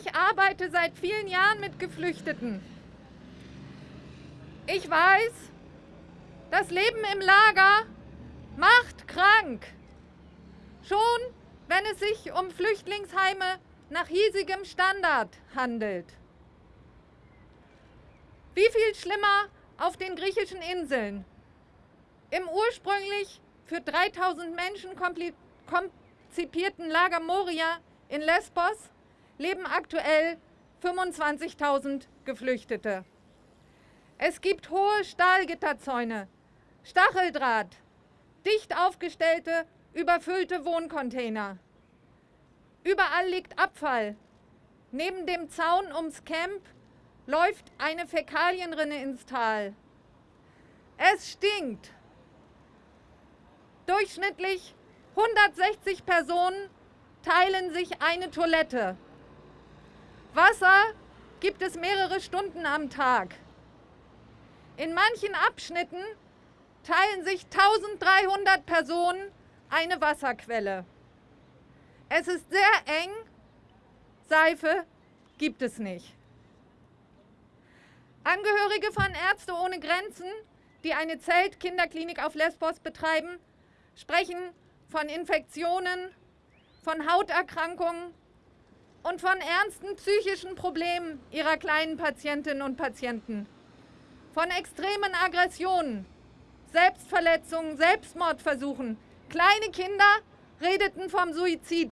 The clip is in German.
Ich arbeite seit vielen Jahren mit Geflüchteten. Ich weiß, das Leben im Lager macht krank. Schon wenn es sich um Flüchtlingsheime nach hiesigem Standard handelt. Wie viel schlimmer auf den griechischen Inseln. Im ursprünglich für 3000 Menschen konzipierten Lager Moria in Lesbos leben aktuell 25.000 Geflüchtete. Es gibt hohe Stahlgitterzäune, Stacheldraht, dicht aufgestellte, überfüllte Wohncontainer. Überall liegt Abfall. Neben dem Zaun ums Camp läuft eine Fäkalienrinne ins Tal. Es stinkt. Durchschnittlich 160 Personen teilen sich eine Toilette. Wasser gibt es mehrere Stunden am Tag. In manchen Abschnitten teilen sich 1300 Personen eine Wasserquelle. Es ist sehr eng, Seife gibt es nicht. Angehörige von Ärzte ohne Grenzen, die eine Zeltkinderklinik auf Lesbos betreiben, sprechen von Infektionen, von Hauterkrankungen und von ernsten psychischen Problemen ihrer kleinen Patientinnen und Patienten, von extremen Aggressionen, Selbstverletzungen, Selbstmordversuchen. Kleine Kinder redeten vom Suizid.